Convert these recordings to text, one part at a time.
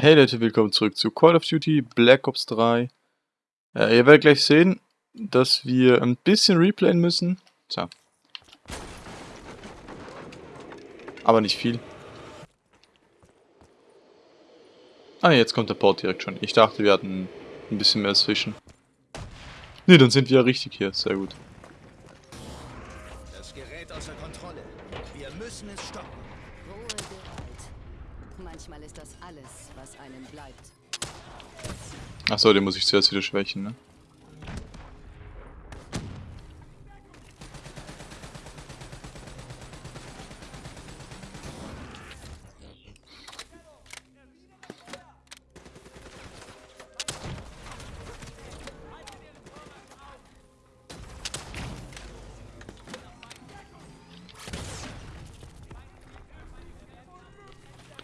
Hey Leute, willkommen zurück zu Call of Duty Black Ops 3. Äh, ihr werdet gleich sehen, dass wir ein bisschen replayen müssen. So. Aber nicht viel. Ah, jetzt kommt der Port direkt schon. Ich dachte, wir hatten ein bisschen mehr zwischen. Ne, dann sind wir ja richtig hier. Sehr gut. Achso, den muss ich zuerst wieder schwächen, ne?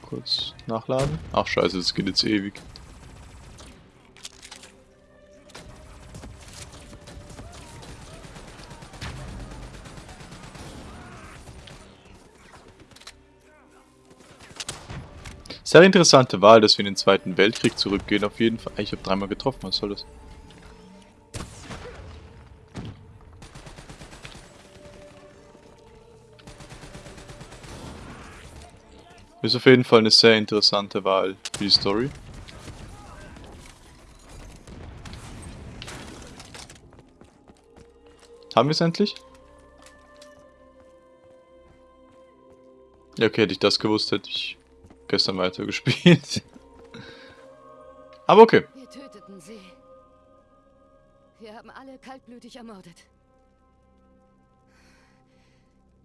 Kurz nachladen. Ach scheiße, das geht jetzt ewig. Sehr interessante Wahl, dass wir in den Zweiten Weltkrieg zurückgehen, auf jeden Fall. Ich habe dreimal getroffen, was soll das? Ist auf jeden Fall eine sehr interessante Wahl für die Story. Haben wir es endlich? Ja, okay, hätte ich das gewusst, hätte ich gestern weitergespielt. Aber okay. Wir töteten sie. Wir haben alle kaltblütig ermordet.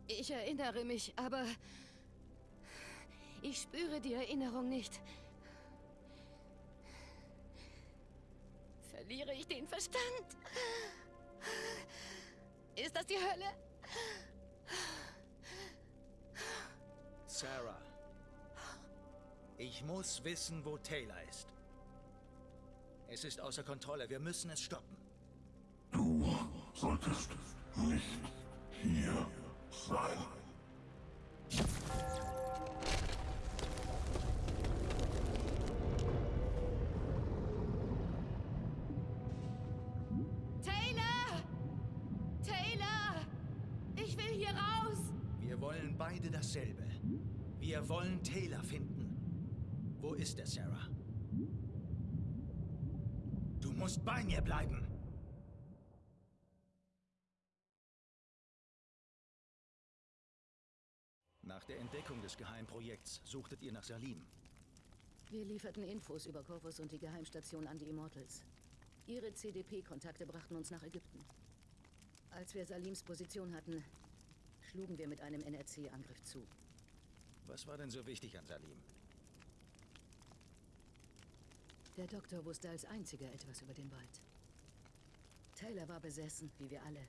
Ich erinnere mich, aber ich spüre die Erinnerung nicht. Verliere ich den Verstand? Ist das die Hölle? Sarah. Ich muss wissen, wo Taylor ist. Es ist außer Kontrolle. Wir müssen es stoppen. Du solltest nicht hier sein. Ist er, Sarah? Du musst bei mir bleiben. Nach der Entdeckung des Geheimprojekts suchtet ihr nach Salim. Wir lieferten Infos über Corvus und die Geheimstation an die Immortals. Ihre CDP-Kontakte brachten uns nach Ägypten. Als wir Salims Position hatten, schlugen wir mit einem NRC-Angriff zu. Was war denn so wichtig an Salim? Der Doktor wusste als einziger etwas über den Wald. Taylor war besessen, wie wir alle.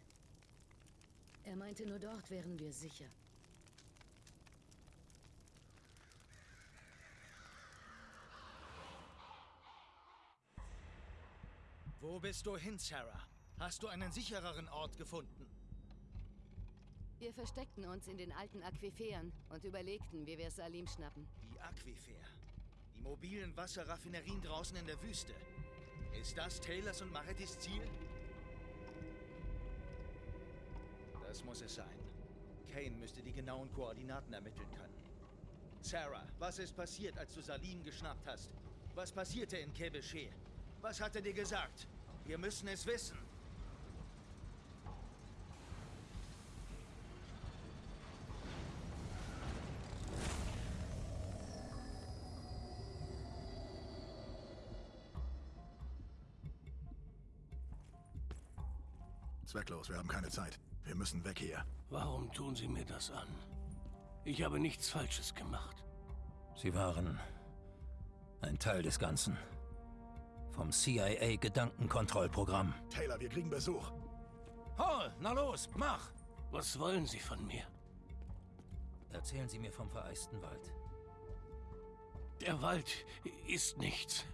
Er meinte, nur dort wären wir sicher. Wo bist du hin, Sarah? Hast du einen sichereren Ort gefunden? Wir versteckten uns in den alten Aquiferen und überlegten, wie wir Salim schnappen. Die Aquifer. Die mobilen Wasserraffinerien draußen in der Wüste. Ist das Taylors und Maretis Ziel? Das muss es sein. Kane müsste die genauen Koordinaten ermitteln können. Sarah, was ist passiert, als du Salim geschnappt hast? Was passierte in Kebeche? Was hat er dir gesagt? Wir müssen es wissen. Zwecklos, wir haben keine Zeit. Wir müssen weg hier. Warum tun Sie mir das an? Ich habe nichts Falsches gemacht. Sie waren ein Teil des Ganzen. Vom CIA-Gedankenkontrollprogramm. Taylor, wir kriegen Besuch. Hall, na los, mach! Was wollen Sie von mir? Erzählen Sie mir vom vereisten Wald. Der Wald ist nichts.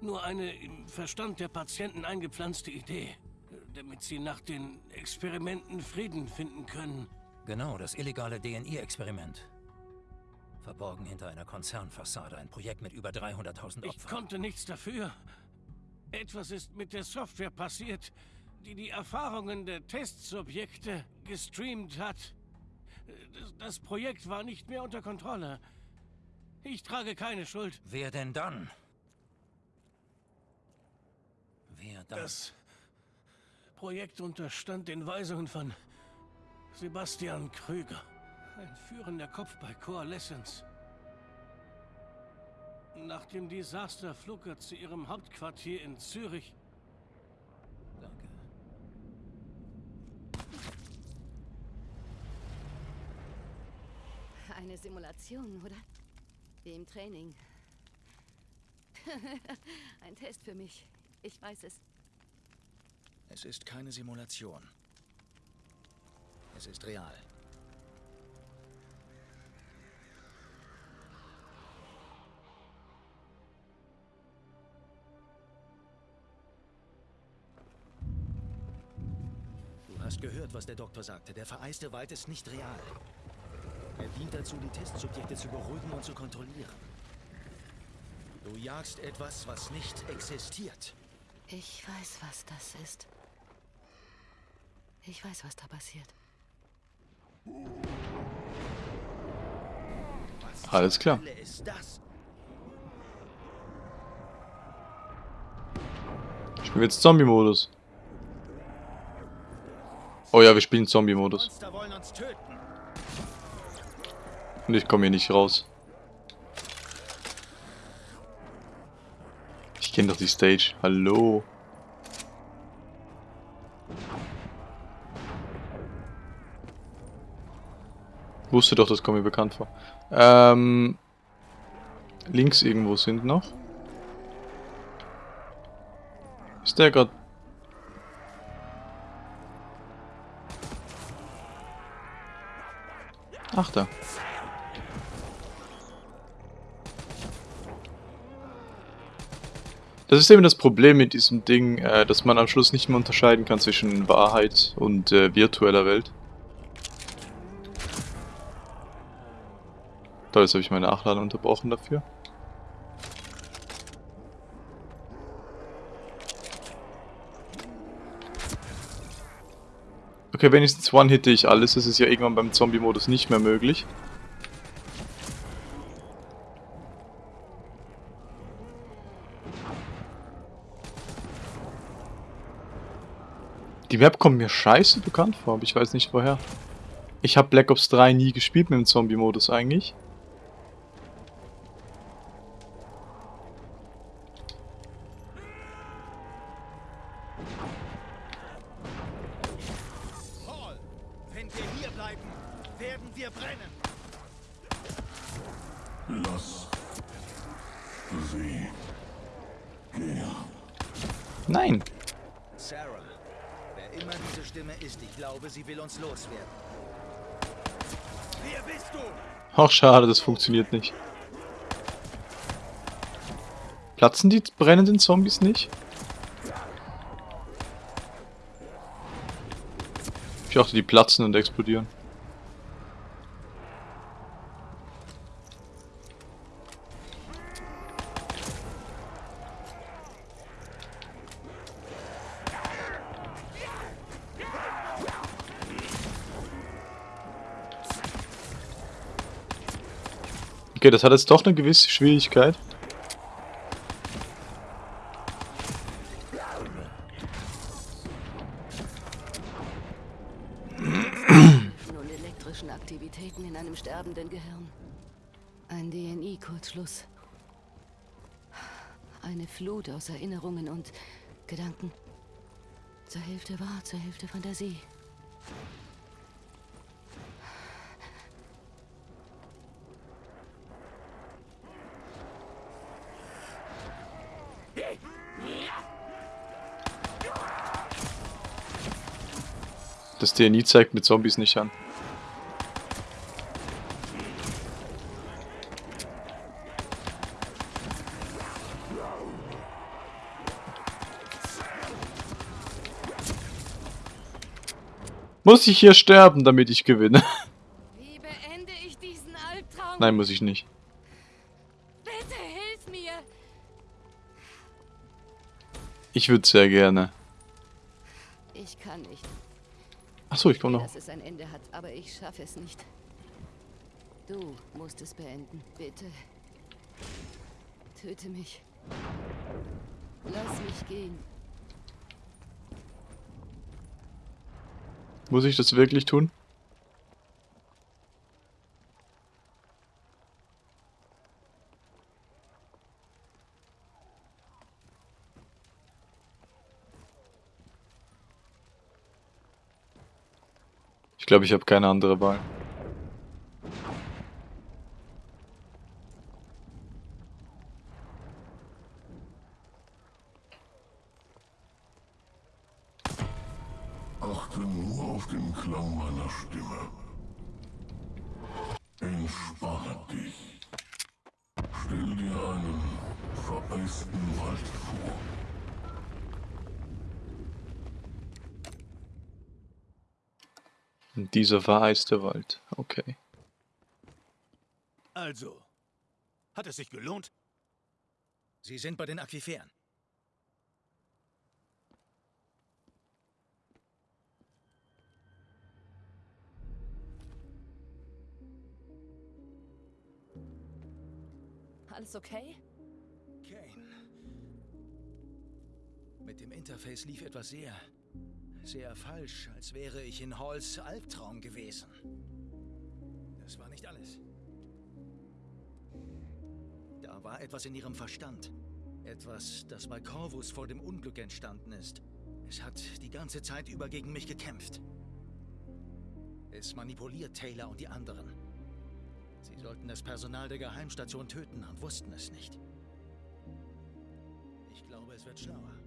Nur eine im Verstand der Patienten eingepflanzte Idee, damit sie nach den Experimenten Frieden finden können. Genau, das illegale DNI-Experiment. Verborgen hinter einer Konzernfassade. Ein Projekt mit über 300.000 Ich Opfern. konnte nichts dafür. Etwas ist mit der Software passiert, die die Erfahrungen der Testsubjekte gestreamt hat. Das, das Projekt war nicht mehr unter Kontrolle. Ich trage keine Schuld. Wer denn dann? Wer dann? Das Projekt unterstand den Weisungen von Sebastian Krüger, ein führender Kopf bei Coalescence. Nach dem Desaster flog er zu ihrem Hauptquartier in Zürich. Danke. Eine Simulation, oder? Wie im Training. Ein Test für mich. Ich weiß es. Es ist keine Simulation. Es ist real. Du hast gehört, was der Doktor sagte. Der vereiste Wald ist nicht real. Er dient dazu, die Testsubjekte zu beruhigen und zu kontrollieren. Du jagst etwas, was nicht existiert. Ich weiß, was das ist. Ich weiß, was da passiert. Alles klar. Spielen wir jetzt Zombie-Modus. Oh ja, wir spielen Zombie-Modus. Und ich komme hier nicht raus. Ich kenne doch die Stage. Hallo. Wusste doch, das kommt mir bekannt vor. Ähm, links irgendwo sind noch. Ist der gerade... Ach da. Das ist eben das Problem mit diesem Ding, äh, dass man am Schluss nicht mehr unterscheiden kann zwischen Wahrheit und äh, virtueller Welt. Toll, jetzt habe ich meine Nachladen unterbrochen dafür. Okay, wenigstens one-hitte ich alles. Das ist ja irgendwann beim Zombie-Modus nicht mehr möglich. Die Map kommt mir scheiße bekannt vor, aber ich weiß nicht woher. Ich habe Black Ops 3 nie gespielt mit dem Zombie-Modus eigentlich. Lass sie gehen. Nein. Sarah, wer immer diese Stimme ist, ich glaube, sie will uns loswerden. Wer bist du? Ach, schade, das funktioniert nicht. Platzen die brennenden Zombies nicht? Ich dachte, die platzen und explodieren. Okay, das hat jetzt doch eine gewisse Schwierigkeit. Nun elektrischen Aktivitäten in einem sterbenden Gehirn. Ein DNI-Kurzschluss. Eine Flut aus Erinnerungen und Gedanken. Zur Hälfte wahr, zur Hälfte Fantasie. Das DNI zeigt mit Zombies nicht an. Muss ich hier sterben, damit ich gewinne? Wie beende ich diesen Albtraum? Nein, muss ich nicht. Bitte hilf mir! Ich würde sehr gerne. Achso, ich komme noch. Dass es ein Ende hat, aber ich schaffe es nicht. Du musst es beenden, bitte. Töte mich. Lass mich gehen. Muss ich das wirklich tun? Glaube, ich habe keine andere Wahl. Achte nur auf den Klang meiner Stimme. Entspanne dich. Stell dir einen vereisten Wald vor. Dieser vereiste Wald. Okay. Also, hat es sich gelohnt? Sie sind bei den Aquiferen. Alles okay? Kane. Mit dem Interface lief etwas sehr, sehr falsch, als wäre ich in Halls Albtraum gewesen. Das war nicht alles. Da war etwas in ihrem Verstand. Etwas, das bei Corvus vor dem Unglück entstanden ist. Es hat die ganze Zeit über gegen mich gekämpft. Es manipuliert Taylor und die anderen. Sie sollten das Personal der Geheimstation töten und wussten es nicht. Ich glaube, es wird schlauer.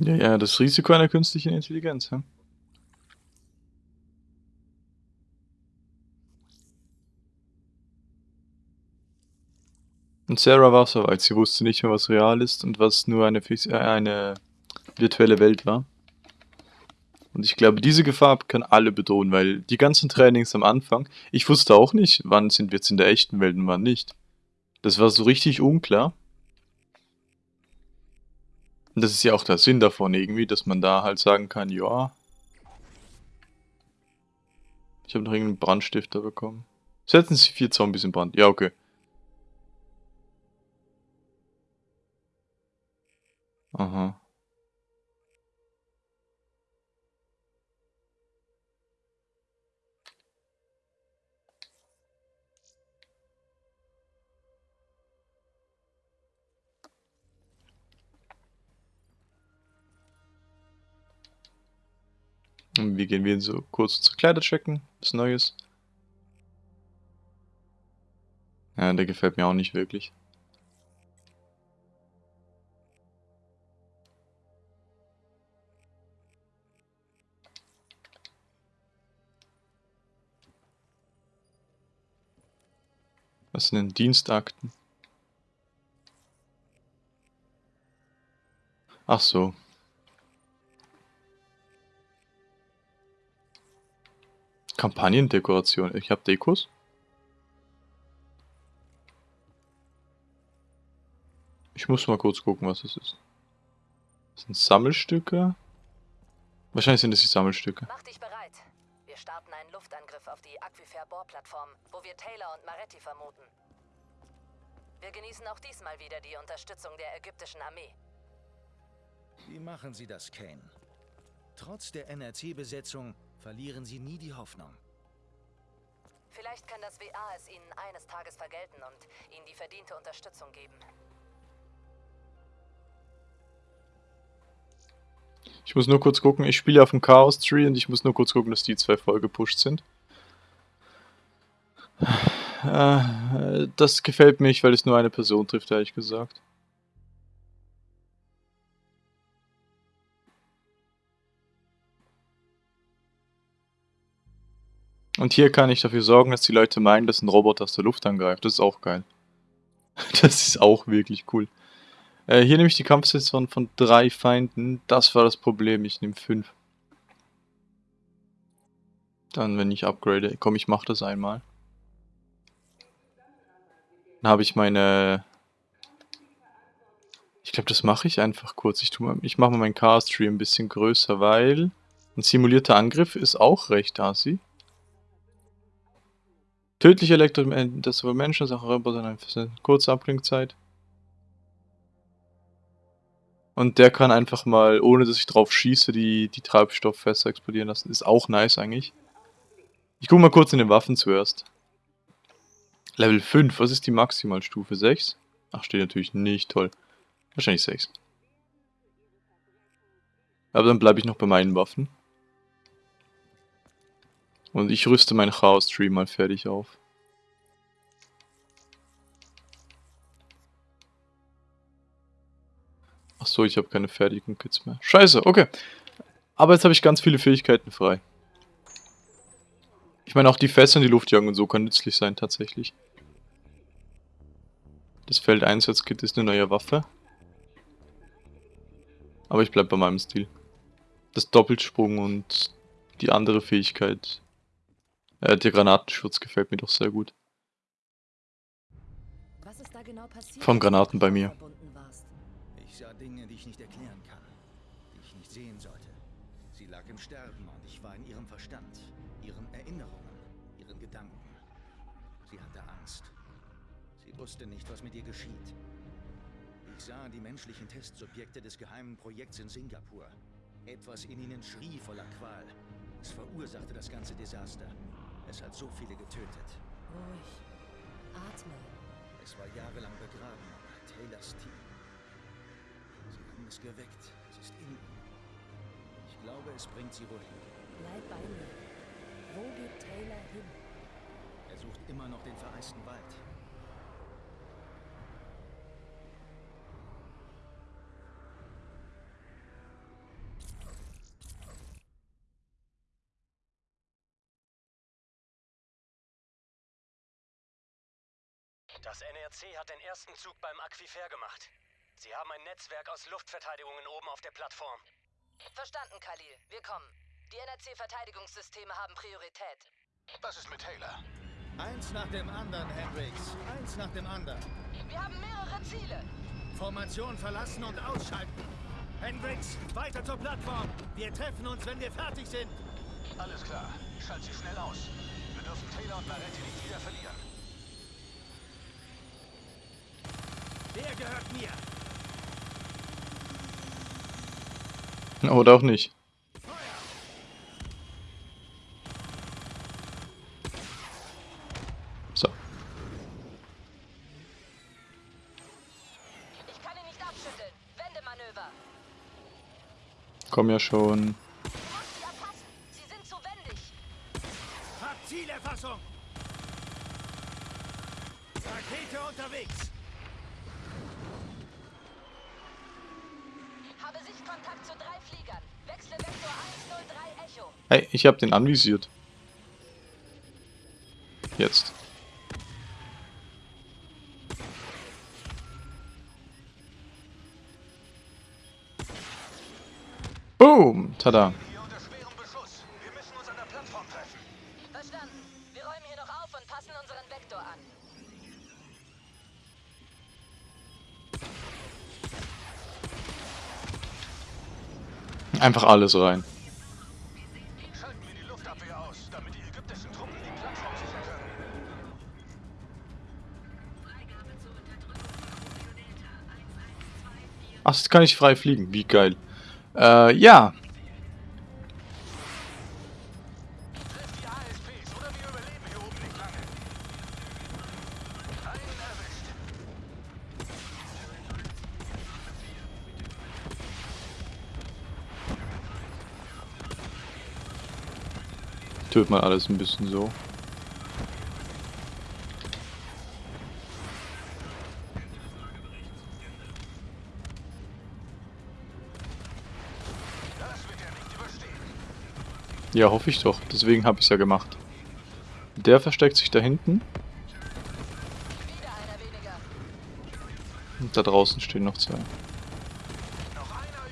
Ja, ja, das Risiko einer künstlichen Intelligenz, ja. Und Sarah war soweit. Sie wusste nicht mehr, was real ist und was nur eine, äh, eine virtuelle Welt war. Und ich glaube, diese Gefahr kann alle bedrohen, weil die ganzen Trainings am Anfang, ich wusste auch nicht, wann sind wir jetzt in der echten Welt und wann nicht. Das war so richtig unklar. Und das ist ja auch der Sinn davon irgendwie, dass man da halt sagen kann, ja. Ich habe noch irgendeinen Brandstifter bekommen. Setzen Sie vier Zombies in Brand. Ja, okay. Aha. Und wie gehen wir so kurz unsere Kleider checken? Was Neues? Ja, der gefällt mir auch nicht wirklich. Was sind denn Dienstakten? Ach so. Kampagnendekoration. Ich habe Dekos. Ich muss mal kurz gucken, was das ist. Das sind Sammelstücke. Wahrscheinlich sind das die Sammelstücke. Mach dich bereit. Wir starten einen Luftangriff auf die Aquifer-Bohrplattform, wo wir Taylor und Maretti vermuten. Wir genießen auch diesmal wieder die Unterstützung der ägyptischen Armee. Wie machen Sie das, Kane? Trotz der NRC-Besetzung verlieren Sie nie die Hoffnung. Vielleicht kann das WA es Ihnen eines Tages vergelten und Ihnen die verdiente Unterstützung geben. Ich muss nur kurz gucken, ich spiele auf dem Chaos Tree und ich muss nur kurz gucken, dass die zwei voll gepusht sind. Äh, das gefällt mir nicht, weil es nur eine Person trifft, ehrlich gesagt. Und hier kann ich dafür sorgen, dass die Leute meinen, dass ein Roboter aus der Luft angreift. Das ist auch geil. Das ist auch wirklich cool. Äh, hier nehme ich die Kampfstation von drei Feinden. Das war das Problem. Ich nehme fünf. Dann, wenn ich upgrade, komm, ich mache das einmal. Dann habe ich meine... Ich glaube, das mache ich einfach kurz. Ich, ich mache mal meinen Car-Stream ein bisschen größer, weil... Ein simulierter Angriff ist auch recht assi. Tödliche Elektro... Das sowohl Menschen als auch Roboter eine kurze Abklingzeit. Und der kann einfach mal, ohne dass ich drauf schieße, die, die Treibstofffässer explodieren lassen. Ist auch nice eigentlich. Ich gucke mal kurz in den Waffen zuerst. Level 5, was ist die Maximalstufe? 6? Ach, steht natürlich nicht, toll. Wahrscheinlich 6. Aber dann bleibe ich noch bei meinen Waffen. Und ich rüste meinen Chaos-Stream mal fertig auf. Ach so, ich habe keine fertigen Kits mehr. Scheiße, okay. Aber jetzt habe ich ganz viele Fähigkeiten frei. Ich meine, auch die Fässer in die Luft jagen und so kann nützlich sein, tatsächlich. Das Feldeinsatzkit ist eine neue Waffe. Aber ich bleibe bei meinem Stil. Das Doppelsprung und die andere Fähigkeit äh, der Granatenschutz gefällt mir doch sehr gut. Was ist da genau passiert? Vom Granaten bei mir. Ich sah Dinge, die ich nicht erklären kann, die ich nicht sehen sollte. Sie lag im Sterben und ich war in ihrem Verstand, ihren Erinnerungen, ihren Gedanken. Sie hatte Angst. Sie wusste nicht, was mit ihr geschieht. Ich sah die menschlichen Testsubjekte des geheimen Projekts in Singapur. Etwas in ihnen schrie voller Qual. Es verursachte das ganze Desaster. Es hat so viele getötet. Ruhig. Atme. Es war jahrelang begraben, aber Taylors Team. Sie haben es geweckt. Es ist in ihm. Ich glaube, es bringt sie wohin. Bleib bei mir. Wo geht Taylor hin? Er sucht immer noch den vereisten Wald. Das NRC hat den ersten Zug beim Aquifer gemacht. Sie haben ein Netzwerk aus Luftverteidigungen oben auf der Plattform. Verstanden, Khalil. Wir kommen. Die NRC-Verteidigungssysteme haben Priorität. Was ist mit Taylor? Eins nach dem anderen, Hendrix. Eins nach dem anderen. Wir haben mehrere Ziele. Formation verlassen und ausschalten. Hendrix, weiter zur Plattform. Wir treffen uns, wenn wir fertig sind. Alles klar. Schalt sie schnell aus. Wir dürfen Taylor und Maretti nicht wieder verlieren. Der gehört mir. Oder auch nicht. So. Ich kann ihn nicht abschütteln. Wendemanöver. Komm ja schon. Ich habe den anvisiert. Jetzt. Boom! Tada. Hier unter schwerem Ach, jetzt kann ich frei fliegen. Wie geil. Äh, ja. Tötet mal alles ein bisschen so. Ja, hoffe ich doch. Deswegen habe ich es ja gemacht. Der versteckt sich da hinten. Wieder einer weniger. Und da draußen stehen noch zwei. Noch einer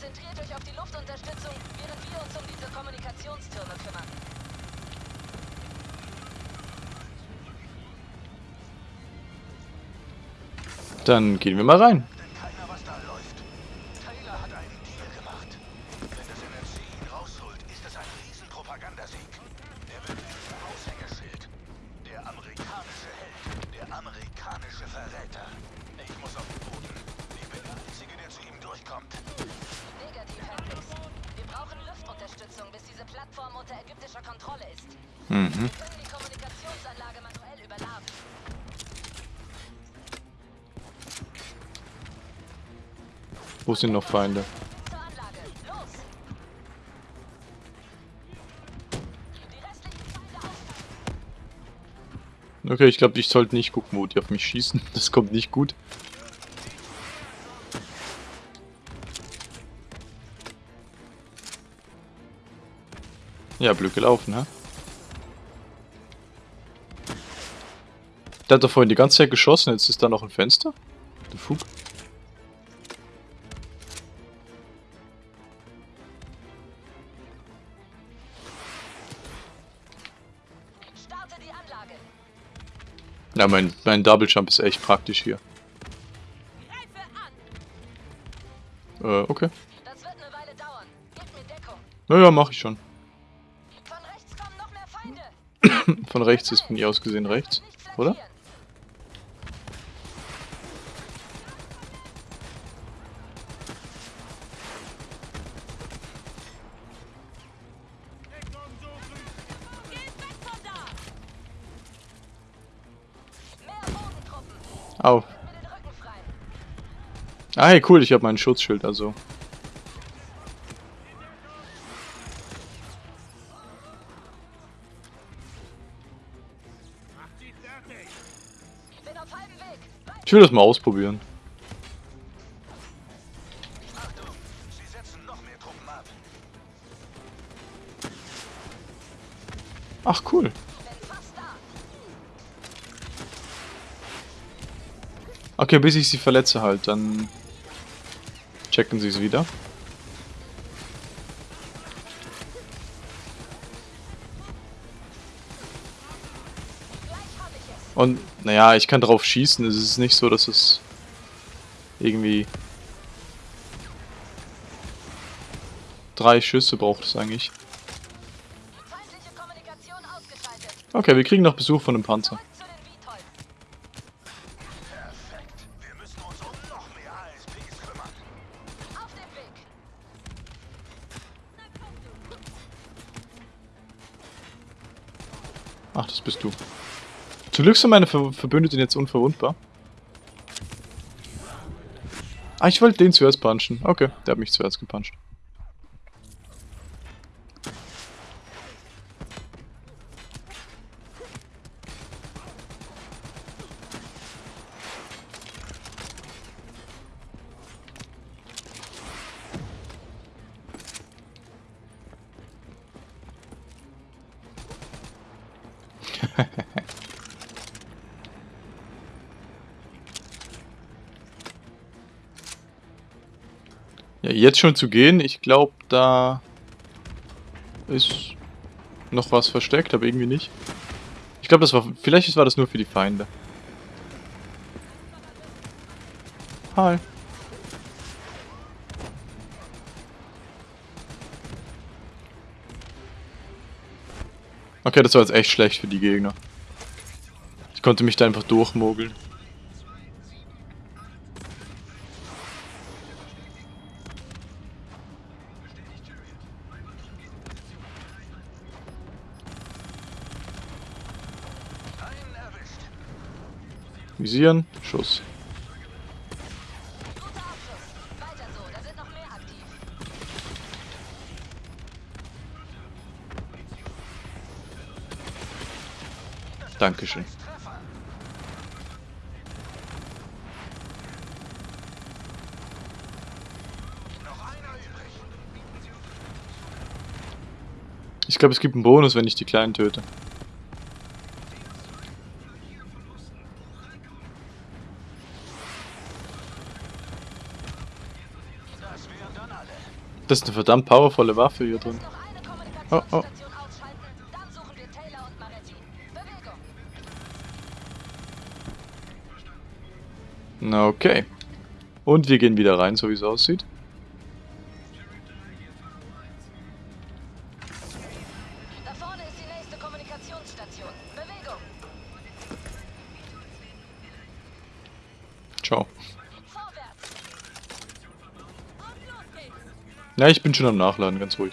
Konzentriert euch auf die Luftunterstützung, während wir uns um diese Kommunikationstürme kümmern. Dann gehen wir mal rein. Sind noch Feinde? Okay, ich glaube, ich sollte nicht gucken, wo die auf mich schießen. Das kommt nicht gut. Ja, blöd gelaufen, hä? Der hat doch vorhin die ganze Zeit geschossen, jetzt ist da noch ein Fenster? Der Fug. Ja, mein, mein Double Jump ist echt praktisch hier. Äh, okay. Das wird eine Weile dauern. Gib mir Deckung. Naja, mach ich schon. Von rechts kommen noch mehr Feinde. Von rechts ist von ihr aus gesehen rechts, oder? Au. Ah, hey, cool, ich habe mein Schutzschild, also. Ich will das mal ausprobieren. Ach, cool. Okay, bis ich sie verletze halt, dann checken sie es wieder. Und, naja, ich kann drauf schießen. Es ist nicht so, dass es irgendwie drei Schüsse braucht es eigentlich. Okay, wir kriegen noch Besuch von einem Panzer. Bist du. Zum Glück sind meine Ver Verbündeten jetzt unverwundbar. Ah, ich wollte den zuerst punchen. Okay, der hat mich zuerst gepuncht. Jetzt schon zu gehen, ich glaube, da ist noch was versteckt, aber irgendwie nicht. Ich glaube, das war, vielleicht war das nur für die Feinde. Hi. Okay, das war jetzt echt schlecht für die Gegner. Ich konnte mich da einfach durchmogeln. Maximisieren. Schuss. Dankeschön. Ich glaube, es gibt einen Bonus, wenn ich die Kleinen töte. Das ist eine verdammt powervolle Waffe hier drin. Oh, oh. Na okay. Und wir gehen wieder rein, so wie es aussieht. Da vorne ist die nächste Kommunikationsstation. Bewegung! Ciao. Vorwärts! Und los geht's! Ja, ich bin schon am Nachladen, ganz ruhig.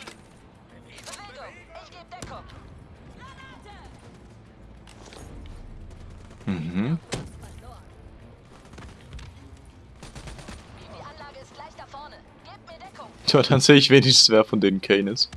Mhm. Tja, dann sehe ich wenigstens, wer von denen Kane ist.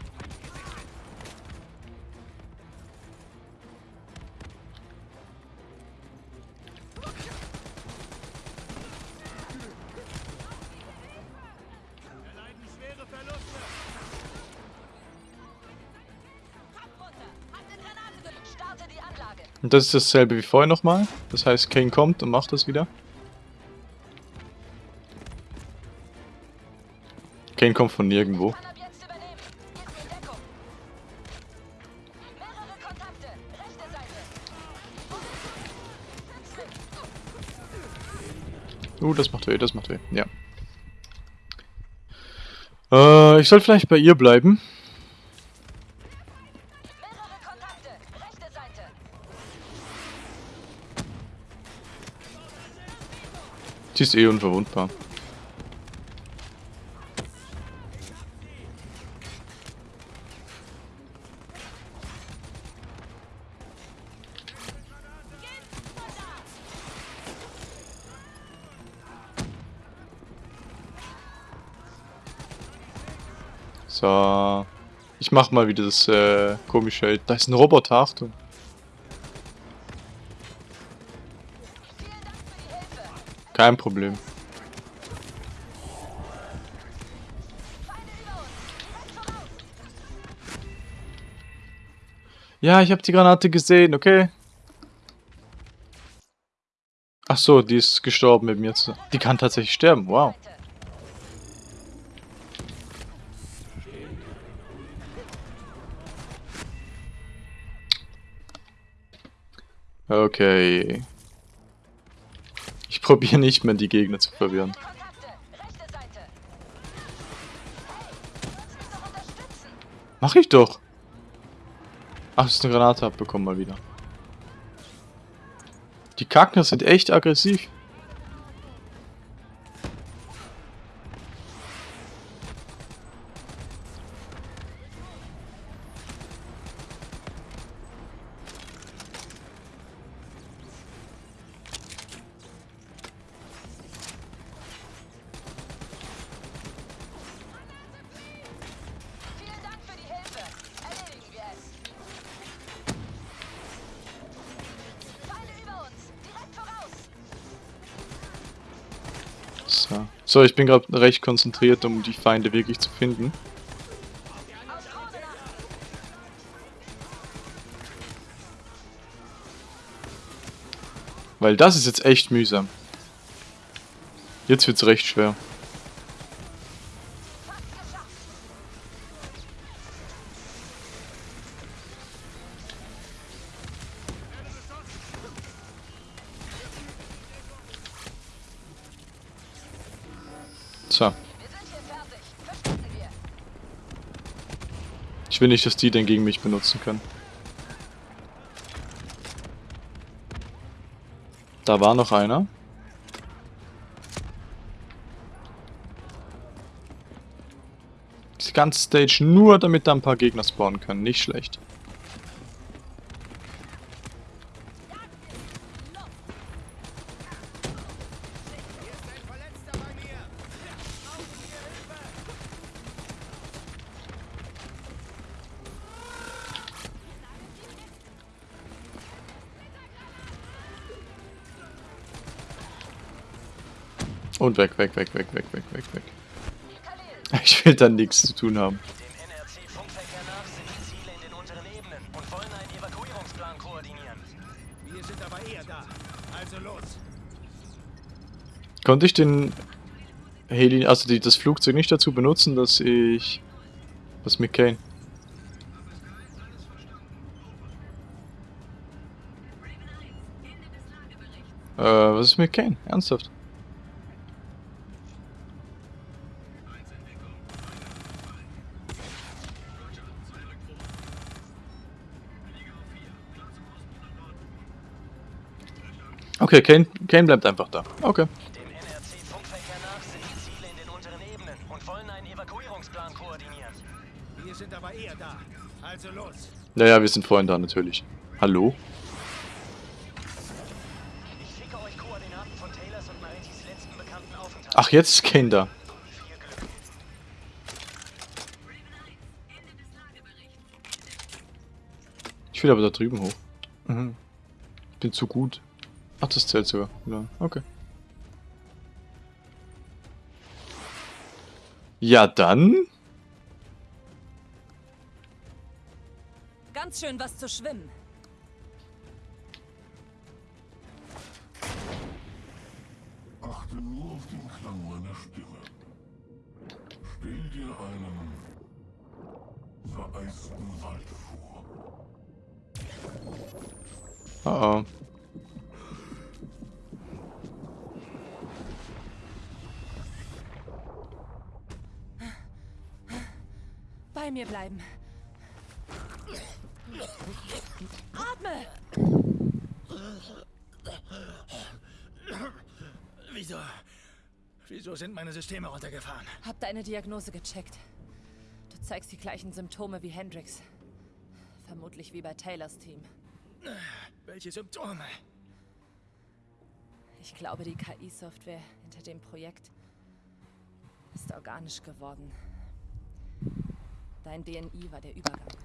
Und das ist dasselbe wie vorher nochmal. Das heißt, Kane kommt und macht das wieder. Kane kommt von nirgendwo. Uh, das macht weh, das macht weh. Ja. Äh, ich soll vielleicht bei ihr bleiben. Sie ist eh unverwundbar. So. Ich mach mal wieder das äh, komische. Da ist ein Roboter, Achtung. Kein Problem. Ja, ich habe die Granate gesehen, okay. Ach so, die ist gestorben mit mir. Die kann tatsächlich sterben, wow. Okay. Ich probiere nicht mehr, die Gegner zu verwirren. Mach ich doch. Ach, ist eine Granate abbekommen mal wieder. Die Kackner sind echt aggressiv. So, ich bin gerade recht konzentriert, um die Feinde wirklich zu finden. Weil das ist jetzt echt mühsam. Jetzt wird's recht schwer. Ich will nicht, dass die den gegen mich benutzen können. Da war noch einer. Die ganze Stage nur, damit da ein paar Gegner spawnen können. Nicht schlecht. Und weg, weg, weg, weg, weg, weg, weg, weg. Ich will da nichts zu tun haben. Konnte ich den Heli, also die, das Flugzeug nicht dazu benutzen, dass ich... Was mit Kane? Äh, was ist mit Kane? Ernsthaft? Okay, Kane, Kane bleibt einfach da. Okay. Dem NRC-Funkverkehr. Wir sind. Naja, wir sind vorhin da natürlich. Hallo? Ach, jetzt ist Kane da. Ich will aber da drüben hoch. Mhm. Ich bin zu gut. Ach, das zählt sogar. Ja, okay. Ja, dann. Ganz schön was zu schwimmen. Mir bleiben. Atme! Wieso? Wieso sind meine Systeme runtergefahren? Hab deine Diagnose gecheckt. Du zeigst die gleichen Symptome wie Hendrix. Vermutlich wie bei Taylors Team. Welche Symptome? Ich glaube, die KI-Software hinter dem Projekt ist organisch geworden. Dein DNI war der Übergang.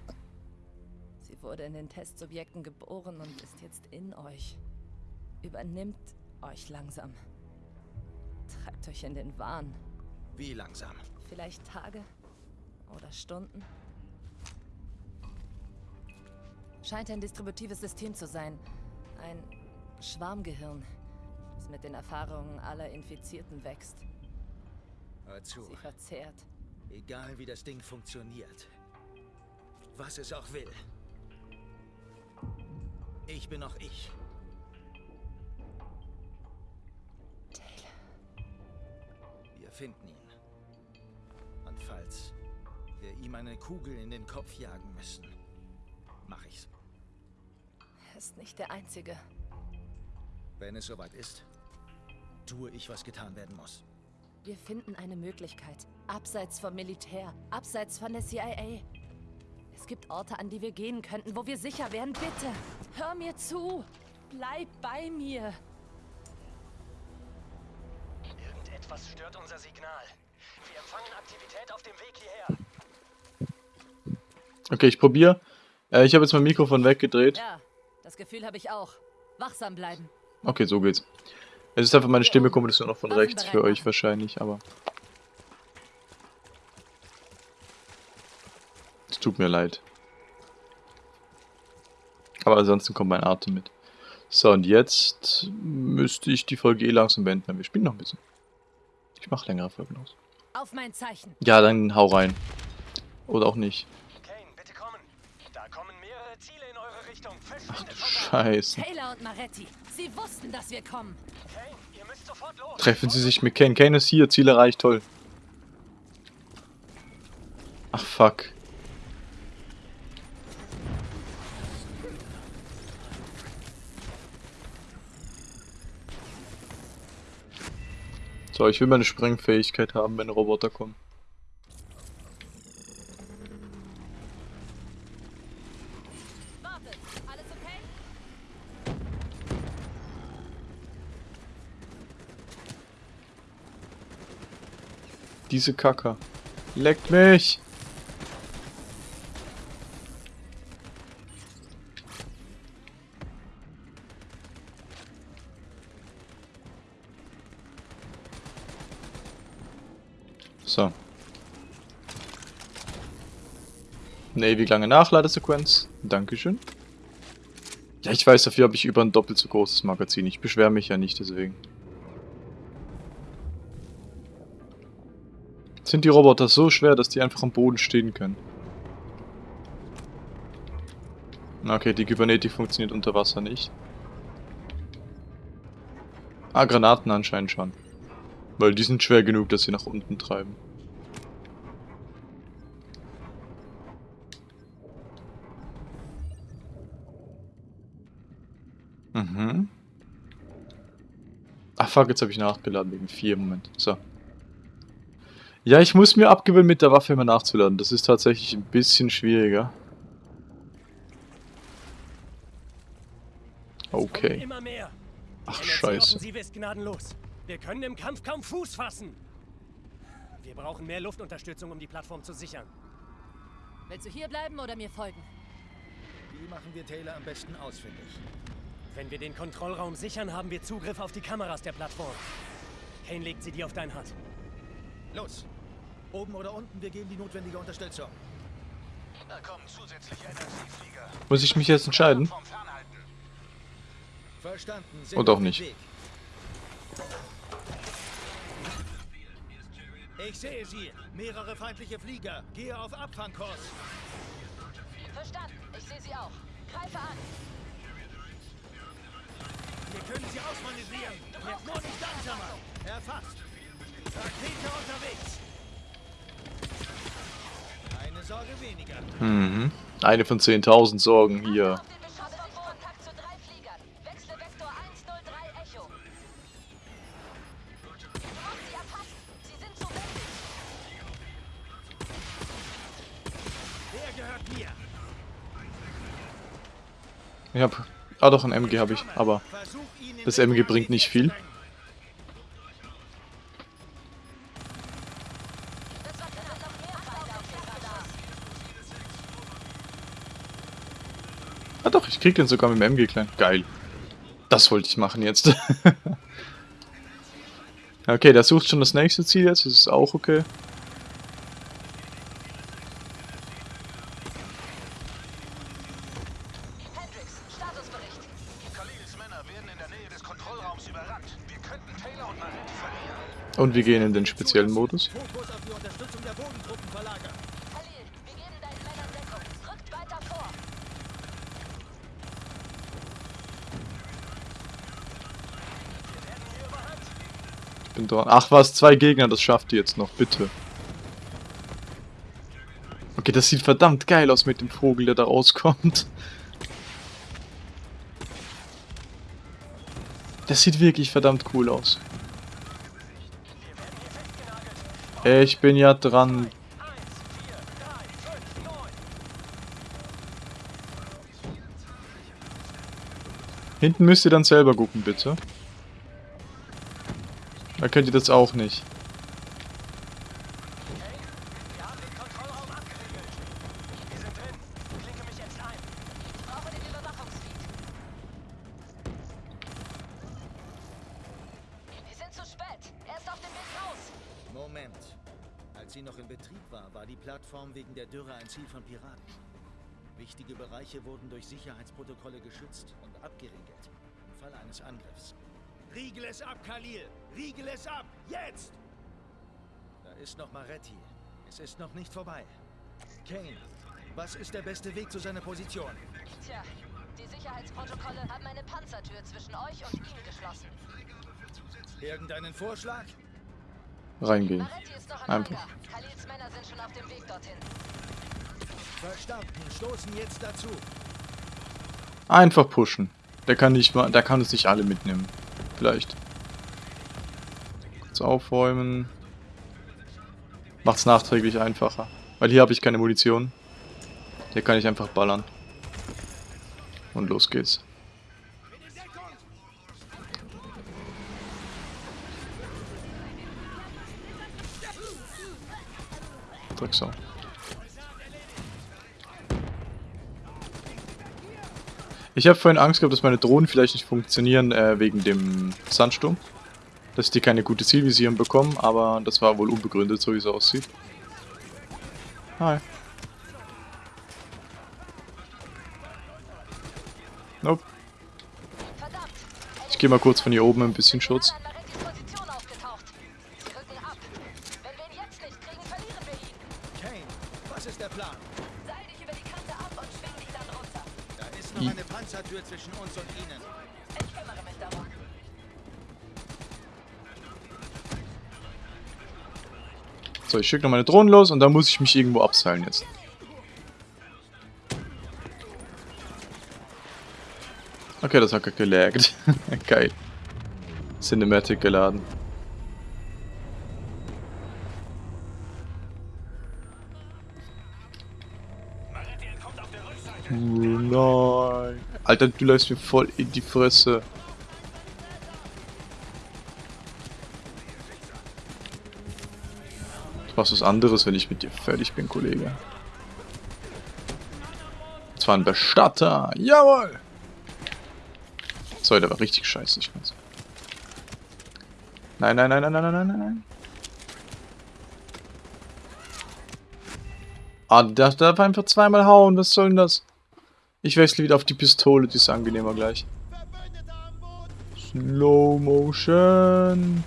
Sie wurde in den Testsubjekten geboren und ist jetzt in euch. Übernimmt euch langsam. Treibt euch in den Wahn. Wie langsam? Vielleicht Tage oder Stunden. Scheint ein distributives System zu sein. Ein Schwarmgehirn, das mit den Erfahrungen aller Infizierten wächst. Hör zu. Sie verzehrt. Egal wie das Ding funktioniert. Was es auch will. Ich bin noch ich. Taylor. Wir finden ihn. Und falls wir ihm eine Kugel in den Kopf jagen müssen, mach ich's. Er ist nicht der Einzige. Wenn es soweit ist, tue ich, was getan werden muss. Wir finden eine Möglichkeit. Abseits vom Militär, abseits von der CIA. Es gibt Orte, an die wir gehen könnten, wo wir sicher wären. Bitte, hör mir zu. Bleib bei mir. Irgendetwas stört unser Signal. Wir empfangen Aktivität auf dem Weg hierher. Okay, ich probiere. Äh, ich habe jetzt mein Mikrofon weggedreht. Ja, das Gefühl habe ich auch. Wachsam bleiben. Okay, so geht's. Es ist einfach meine Stimme, kommt es nur noch von rechts für euch wahrscheinlich, aber. Es tut mir leid. Aber ansonsten kommt mein Atem mit. So, und jetzt müsste ich die Folge eh langsam beenden. aber Wir spielen noch ein bisschen. Ich mache längere Folgen aus. Auf mein Zeichen. Ja, dann hau rein. Oder auch nicht. Kane, bitte kommen. Da kommen mehrere Ziele in eure Richtung. Ach Verschwindet da. Scheiße. Taylor und Maretti. Sie wussten, dass wir kommen. Kane, ihr müsst sofort los. Treffen Sie sich mit Kane. Kane ist hier. Ziel erreicht. Toll. Ach, fuck. So, ich will meine Sprengfähigkeit haben, wenn Roboter kommen. Wartet, alles okay? Diese Kacker. Leckt mich! So. Eine ewig lange Nachladesequenz. Dankeschön. Ja, ich weiß, dafür habe ich über ein doppelt so großes Magazin. Ich beschwere mich ja nicht deswegen. Sind die Roboter so schwer, dass die einfach am Boden stehen können? Okay, die Kybernetik funktioniert unter Wasser nicht. Ah, Granaten anscheinend schon. Weil die sind schwer genug, dass sie nach unten treiben. Mhm. Ach fuck, jetzt habe ich nachgeladen wegen 4. Moment. So. Ja, ich muss mir abgewöhnen, mit der Waffe immer nachzuladen. Das ist tatsächlich ein bisschen schwieriger. Okay. Immer mehr. Ach, scheiße. NRC-Offensive ist gnadenlos. Wir können im Kampf kaum Fuß fassen. Wir brauchen mehr Luftunterstützung, um die Plattform zu sichern. Willst du hier bleiben oder mir folgen? Wie machen wir Taylor am besten ausfindig? Wenn wir den Kontrollraum sichern, haben wir Zugriff auf die Kameras der Plattform. Kane legt sie dir auf dein Hut. Los! Oben oder unten, wir geben die notwendige Unterstützung. Da kommen zusätzliche NRC-Flieger. Muss ich mich jetzt entscheiden? Verstanden. Sind Und auch nicht. Weg. Ich sehe sie. Mehrere feindliche Flieger. Gehe auf Abfangkurs. Verstanden. Ich sehe sie auch. Greife an. Wir können sie ausmanövrieren. Jetzt nur nicht langsamer. Erfasst. Rakete unterwegs. Mhm. Eine von 10.000 Sorgen hier. Auf den Beschuss von Kontakt zu drei Fliegern. Wechsle Vektor 103 Echo. Du musst sie erfassen. Sie sind zu windig. Der gehört mir. Ich hab... Ah doch, ein MG habe ich, aber... Das MG bringt nicht viel. Krieg den sogar mit dem MG klein. Geil. Das wollte ich machen jetzt. okay, der sucht schon das nächste Ziel jetzt. Das ist auch okay. Hendrix, Statusbericht. Khalils Männer werden in der Nähe des Kontrollraums überrannt. Wir könnten Taylor und Maretti verlieren. Und wir gehen in den speziellen Modus. Fokus auf die Unterstützung der Bodentruppen verlagern. Khalil, wir geben deinen Männern Deckung. Rückt weiter vor. Bin dran. Ach was, zwei Gegner, das schafft ihr jetzt noch, bitte. Okay, das sieht verdammt geil aus mit dem Vogel, der da rauskommt. Das sieht wirklich verdammt cool aus. Ich bin ja dran. Hinten müsst ihr dann selber gucken, bitte. Da könnt ihr das auch nicht. Riegel es ab! Jetzt! Da ist noch Maretti. Es ist noch nicht vorbei. Kane, was ist der beste Weg zu seiner Position? Tja, die Sicherheitsprotokolle haben eine Panzertür zwischen euch und ihm geschlossen. Irgendeinen Vorschlag? Reingehen. Einfach. Khalils Männer sind schon auf dem Weg dorthin. Verstanden. Stoßen jetzt dazu. Einfach pushen. Der kann nicht mal, der kann es nicht alle mitnehmen. Vielleicht. Aufräumen. Macht's nachträglich einfacher. Weil hier habe ich keine Munition. Hier kann ich einfach ballern. Und los geht's. Drecksau. Ich habe vorhin Angst gehabt, dass meine Drohnen vielleicht nicht funktionieren äh, wegen dem Sandsturm. Dass die keine gute Zielvisierung bekommen, aber das war wohl unbegründet, so wie es aussieht. Hi. Nope. Ich gehe mal kurz von hier oben ein bisschen Schutz. Schicke noch meine Drohnen los und dann muss ich mich irgendwo abseilen jetzt. Okay, das hat gelaggt. Geil. Cinematic geladen. Oh nein. Alter, du läufst mir voll in die Fresse. Du machst was anderes, wenn ich mit dir fertig bin, Kollege. Das war ein Bestatter. Jawohl! Sorry, der war richtig scheiße. Ich weiß. Nein, nein, nein, nein, nein, nein, nein, nein. Ah, der darf einfach zweimal hauen. Was soll denn das? Ich wechsle wieder auf die Pistole, die ist angenehmer gleich. Slow Motion.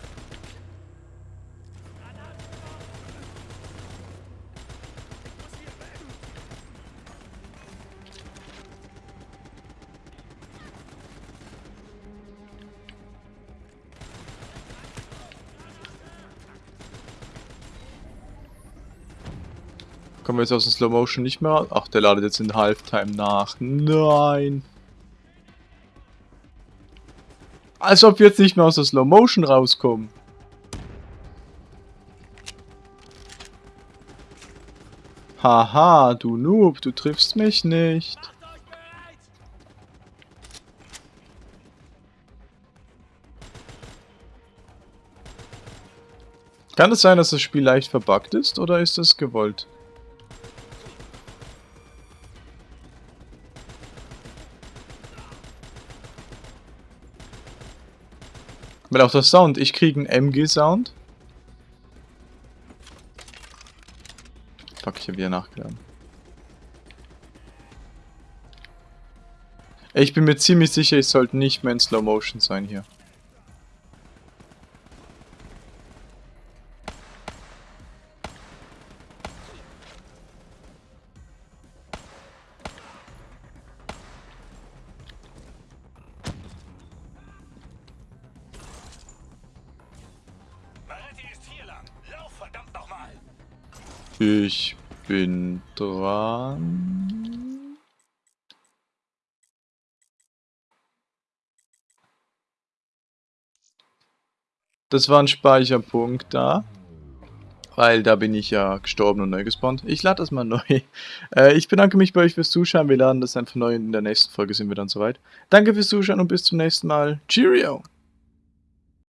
Kommen wir jetzt aus dem Slow Motion nicht mehr? Ach, der ladet jetzt in Halftime nach. Nein. Als ob wir jetzt nicht mehr aus der Slow Motion rauskommen. Haha, du Noob, du triffst mich nicht. Kann es sein, dass das Spiel leicht verbuggt ist, oder ist es gewollt? Weil auch der Sound, ich kriege einen MG-Sound. Fuck, ich habe wieder nachgeladen. Ich bin mir ziemlich sicher, ich sollte nicht mehr in Slow Motion sein hier. Das war ein Speicherpunkt da. Weil da bin ich ja gestorben und neu gespawnt. Ich lade das mal neu. Äh, ich bedanke mich bei euch fürs Zuschauen. Wir laden das einfach neu. In der nächsten Folge sind wir dann soweit. Danke fürs Zuschauen und bis zum nächsten Mal. Cheerio!